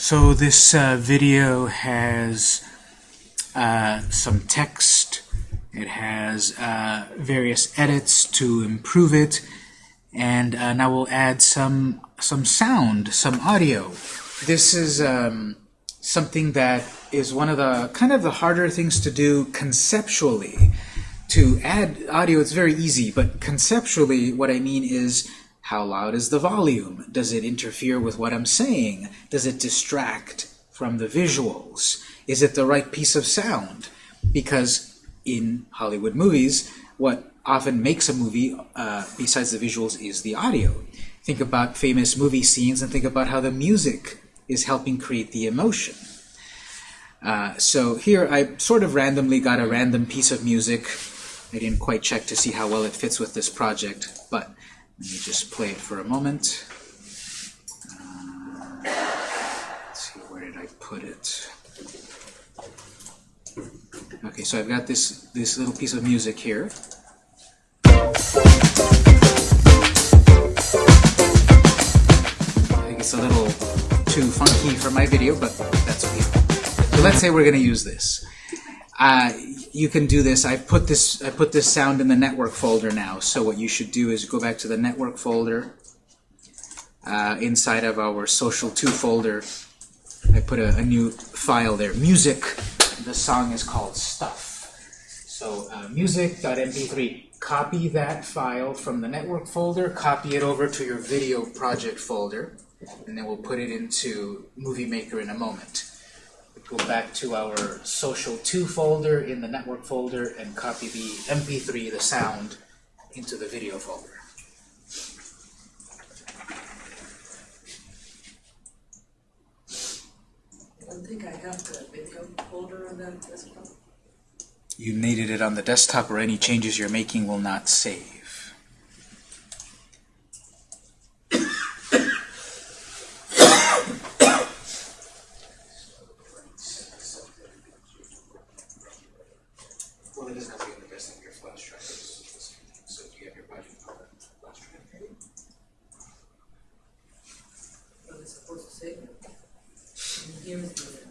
So this uh, video has uh, some text, it has uh, various edits to improve it, and uh, now we'll add some, some sound, some audio. This is um, something that is one of the kind of the harder things to do conceptually. To add audio, it's very easy, but conceptually what I mean is how loud is the volume? Does it interfere with what I'm saying? Does it distract from the visuals? Is it the right piece of sound? Because in Hollywood movies, what often makes a movie, uh, besides the visuals, is the audio. Think about famous movie scenes and think about how the music is helping create the emotion. Uh, so here I sort of randomly got a random piece of music. I didn't quite check to see how well it fits with this project, but let me just play it for a moment. Uh, let's see, where did I put it? Okay, so I've got this, this little piece of music here. I think it's a little too funky for my video, but that's okay. So let's say we're going to use this. Uh, you can do this. I put this I put this sound in the network folder now. So what you should do is go back to the network folder. Uh, inside of our social 2 folder, I put a, a, new file there. Music. The song is called Stuff. So uh, music.mp3. Copy that file from the network folder. Copy it over to your video project folder, and then we'll put it into Movie Maker in a moment go back to our social 2 folder in the network folder and copy the mp3, the sound, into the video folder. I don't think I have the video folder on that desktop. You needed it on the desktop or any changes you're making will not save. Here's the.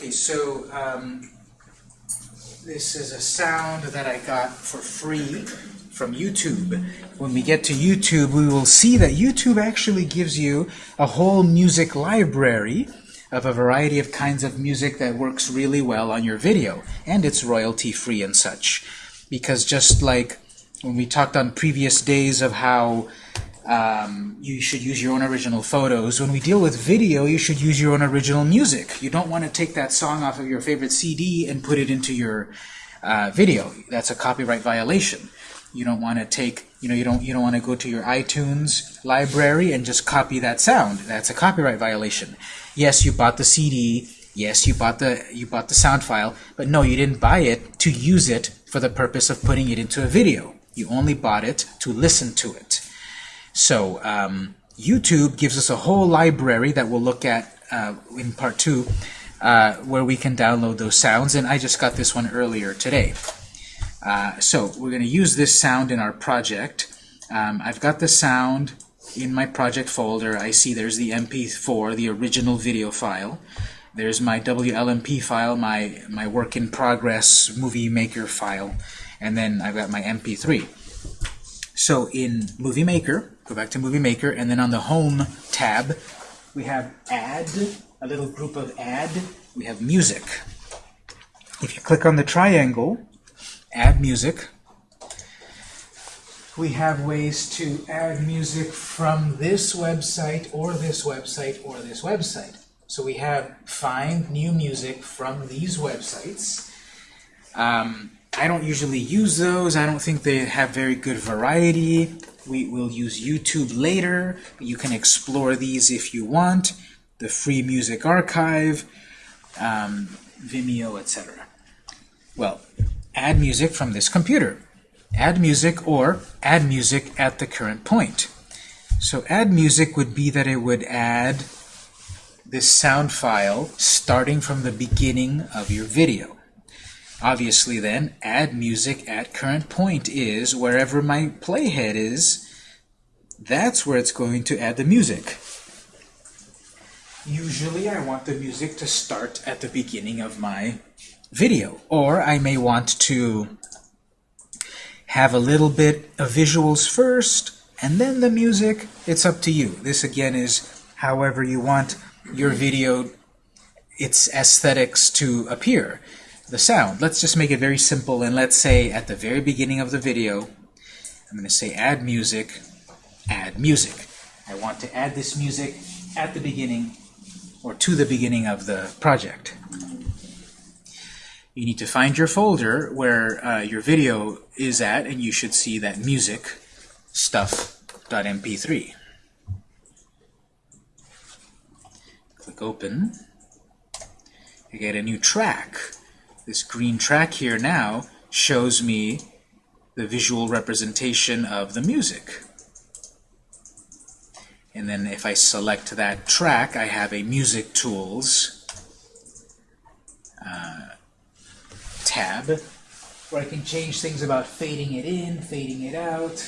Okay, so um, this is a sound that I got for free from YouTube. When we get to YouTube, we will see that YouTube actually gives you a whole music library of a variety of kinds of music that works really well on your video, and it's royalty-free and such. Because just like when we talked on previous days of how um, you should use your own original photos. When we deal with video, you should use your own original music. You don't want to take that song off of your favorite CD and put it into your uh, video. That's a copyright violation. You don't want to take, you know, you don't you don't want to go to your iTunes library and just copy that sound. That's a copyright violation. Yes, you bought the CD. Yes, you bought the you bought the sound file, but no, you didn't buy it to use it for the purpose of putting it into a video. You only bought it to listen to it. So um, YouTube gives us a whole library that we'll look at uh, in part two, uh, where we can download those sounds, and I just got this one earlier today. Uh, so we're going to use this sound in our project. Um, I've got the sound in my project folder. I see there's the MP4, the original video file. There's my WLMP file, my, my work in progress movie maker file, and then I've got my MP3. So in Movie Maker, go back to Movie Maker, and then on the Home tab, we have Add, a little group of Add. We have Music. If you click on the triangle, Add Music, we have ways to add music from this website or this website or this website. So we have find new music from these websites. Um, I don't usually use those. I don't think they have very good variety. We will use YouTube later. You can explore these if you want. The Free Music Archive, um, Vimeo, etc. Well, add music from this computer. Add music or add music at the current point. So add music would be that it would add this sound file starting from the beginning of your video. Obviously then, add music at current point is wherever my playhead is, that's where it's going to add the music. Usually I want the music to start at the beginning of my video, or I may want to have a little bit of visuals first, and then the music. It's up to you. This again is however you want your video, its aesthetics to appear. The sound, let's just make it very simple, and let's say at the very beginning of the video, I'm going to say add music, add music. I want to add this music at the beginning or to the beginning of the project. You need to find your folder where uh, your video is at, and you should see that music stuff.mp3. Click Open. You get a new track. This green track here now shows me the visual representation of the music. And then if I select that track, I have a Music Tools uh, tab where I can change things about fading it in, fading it out,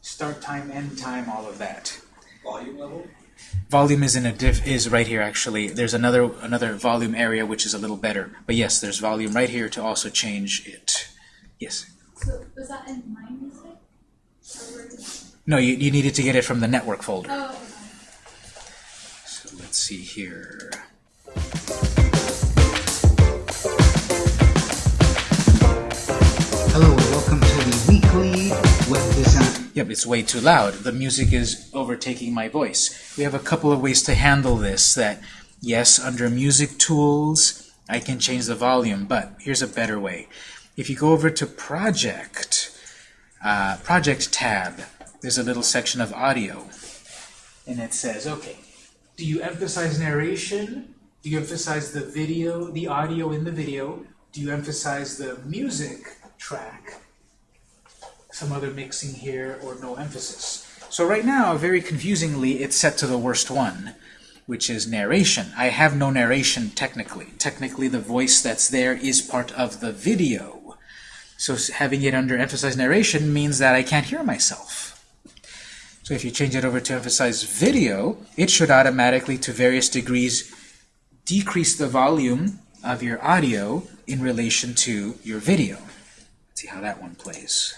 start time, end time, all of that. Volume level? Volume is in a diff is right here actually. There's another another volume area which is a little better. But yes, there's volume right here to also change it. Yes. So was that in my music? Or where did- No, you, you needed to get it from the network folder. Oh, okay. So let's see here. Hello and welcome to the weekly web design. Yep, it's way too loud. The music is overtaking my voice. We have a couple of ways to handle this that, yes, under Music Tools, I can change the volume, but here's a better way. If you go over to Project, uh, Project tab, there's a little section of audio. And it says, okay, do you emphasize narration? Do you emphasize the video, the audio in the video? Do you emphasize the music track? some other mixing here, or no emphasis. So right now, very confusingly, it's set to the worst one, which is narration. I have no narration technically. Technically, the voice that's there is part of the video. So having it under emphasize narration means that I can't hear myself. So if you change it over to emphasize video, it should automatically, to various degrees, decrease the volume of your audio in relation to your video. Let's see how that one plays.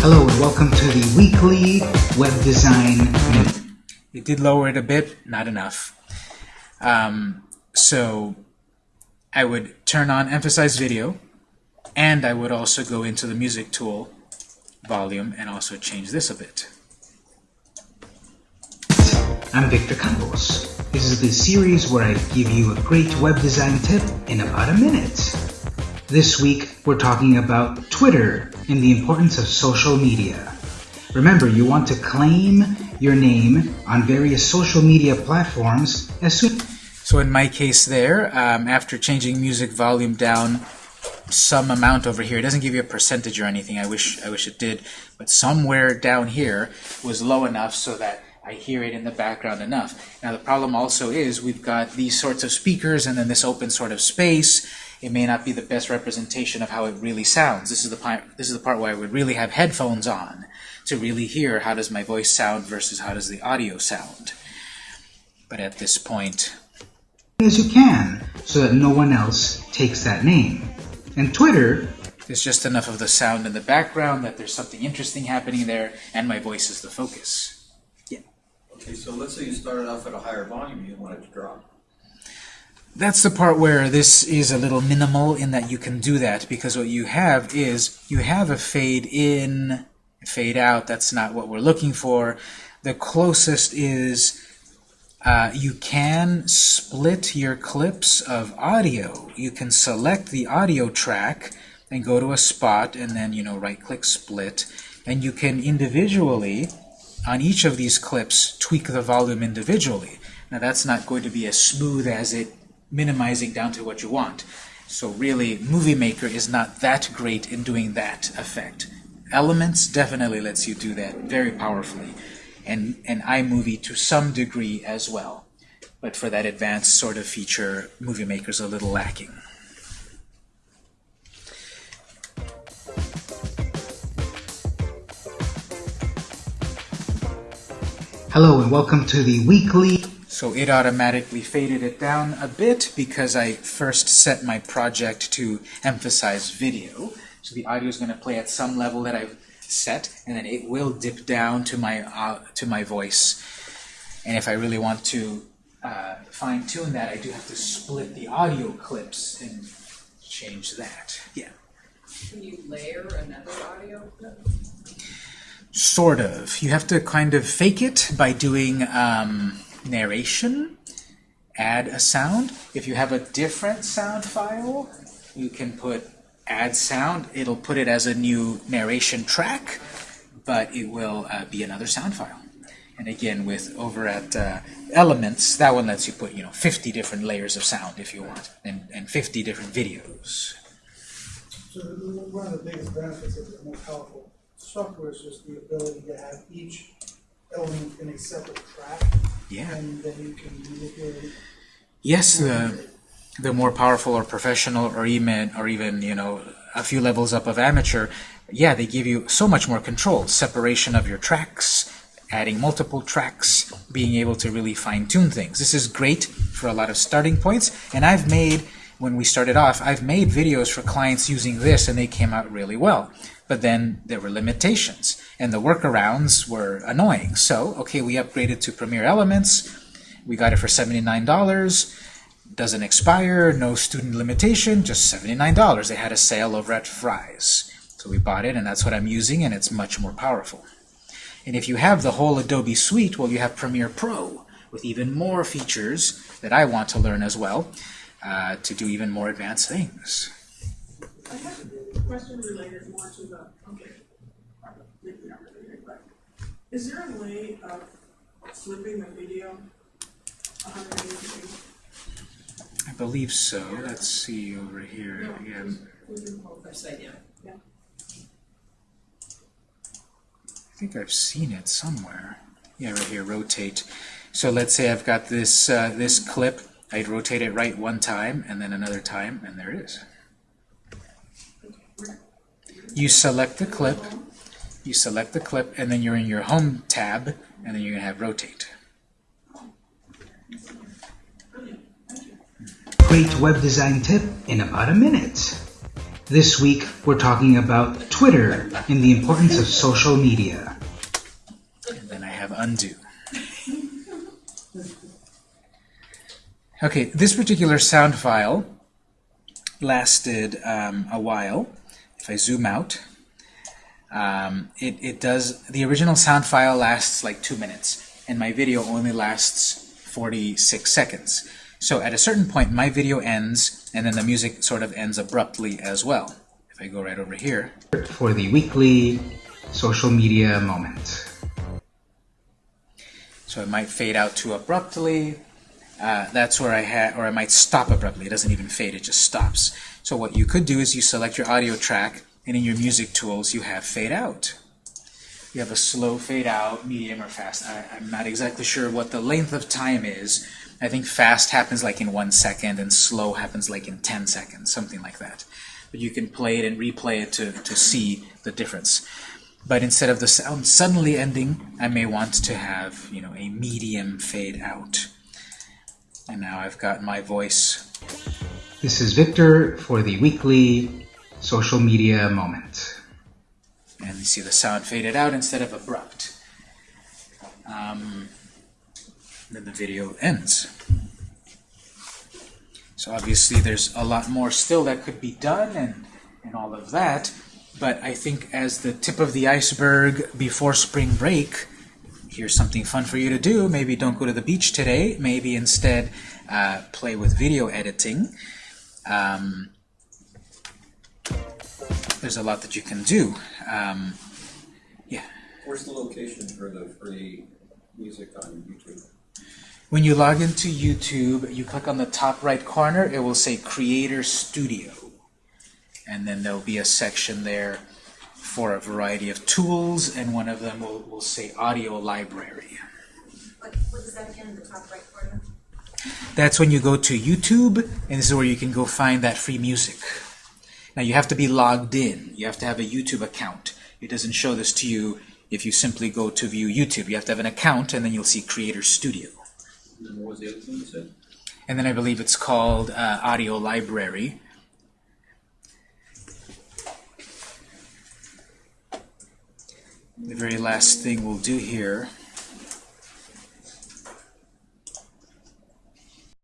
Hello and welcome to the weekly web design minute. It did lower it a bit, not enough. Um, so I would turn on emphasize video, and I would also go into the music tool volume and also change this a bit. I'm Victor Campos. This is the series where I give you a great web design tip in about a minute. This week we're talking about Twitter and the importance of social media. Remember, you want to claim your name on various social media platforms as soon So in my case there, um, after changing music volume down some amount over here, it doesn't give you a percentage or anything, I wish, I wish it did, but somewhere down here was low enough so that I hear it in the background enough. Now the problem also is we've got these sorts of speakers and then this open sort of space. It may not be the best representation of how it really sounds. This is the part, this is the part where I would really have headphones on to really hear how does my voice sound versus how does the audio sound. But at this point, as you can so that no one else takes that name. And Twitter There's just enough of the sound in the background that there's something interesting happening there, and my voice is the focus. Yeah. Okay, so let's say you started off at a higher volume, you want it to drop. That's the part where this is a little minimal in that you can do that because what you have is you have a fade in, fade out. That's not what we're looking for. The closest is uh, you can split your clips of audio. You can select the audio track and go to a spot and then you know right click split and you can individually on each of these clips tweak the volume individually. Now that's not going to be as smooth as it minimizing down to what you want. So really, Movie Maker is not that great in doing that effect. Elements definitely lets you do that very powerfully, and, and iMovie to some degree as well. But for that advanced sort of feature, Movie Maker's a little lacking. Hello and welcome to the weekly So it automatically faded it down a bit because I first set my project to emphasize video. So the audio is going to play at some level that I've set, and then it will dip down to my uh, to my voice. And if I really want to uh, fine tune that, I do have to split the audio clips and change that. Yeah. Can you layer another audio clip? Sort of. You have to kind of fake it by doing um, narration, add a sound. If you have a different sound file, you can put add sound. It'll put it as a new narration track, but it will uh, be another sound file. And again, with over at uh, Elements, that one lets you put you know 50 different layers of sound if you want, and, and 50 different videos. So one of the biggest benefits of the more powerful software is just the ability to have each element in a separate track, Yeah. and then you can manipulate. Yes, the the more powerful or professional or even or even you know a few levels up of amateur, yeah, they give you so much more control, separation of your tracks, adding multiple tracks, being able to really fine tune things. This is great for a lot of starting points, and I've made when we started off, I've made videos for clients using this, and they came out really well. But then there were limitations, and the workarounds were annoying. So, okay, we upgraded to Premiere Elements. We got it for $79. Doesn't expire, no student limitation, just $79. They had a sale over at Fry's. So we bought it, and that's what I'm using, and it's much more powerful. And if you have the whole Adobe suite, well, you have Premiere Pro with even more features that I want to learn as well uh, to do even more advanced things. I have a question related more to the, okay, maybe not related, but is there a way of flipping the video hundred and eighty degrees? I believe so. Let's see over here again. Upside down. I think I've seen it somewhere. Yeah, right here, rotate. So let's say I've got this uh, this clip. I'd rotate it right one time and then another time, and there it is. You select the clip, you select the clip, and then you're in your Home tab, and then you're going to have Rotate. Great web design tip in about a minute. This week, we're talking about Twitter and the importance of social media. And then I have Undo. Okay, this particular sound file lasted um, a while. If I zoom out, um, it, it does, the original sound file lasts like two minutes, and my video only lasts 46 seconds. So at a certain point, my video ends, and then the music sort of ends abruptly as well. If I go right over here, For the weekly social media moment. So it might fade out too abruptly. Uh, that's where I had, or I might stop abruptly. It doesn't even fade, it just stops. So what you could do is you select your audio track, and in your music tools you have fade out. You have a slow fade out, medium, or fast. I, I'm not exactly sure what the length of time is. I think fast happens like in one second, and slow happens like in 10 seconds, something like that. But you can play it and replay it to, to see the difference. But instead of the sound suddenly ending, I may want to have, you know, a medium fade out. And now I've got my voice. This is Victor for the weekly social media moment. And you see the sound faded out instead of abrupt. Um, then the video ends. So obviously there's a lot more still that could be done and, and all of that. But I think as the tip of the iceberg before spring break, here's something fun for you to do. Maybe don't go to the beach today. Maybe instead uh, play with video editing. Um, there's a lot that you can do. Um, Where's the location for the free music on YouTube? when you log into YouTube, you click on the top right corner, it will say Creator Studio. And then there'll be a section there for a variety of tools, and one of them will, will say Audio Library. What, what is that again in the top right corner? That's when you go to YouTube, and this is where you can go find that free music. Now you have to be logged in. You have to have a YouTube account. It doesn't show this to you if you simply go to view YouTube. You have to have an account, and then you'll see Creator Studio. And then what was the other thing you said? And then I believe it's called uh, Audio Library. The very last thing we'll do here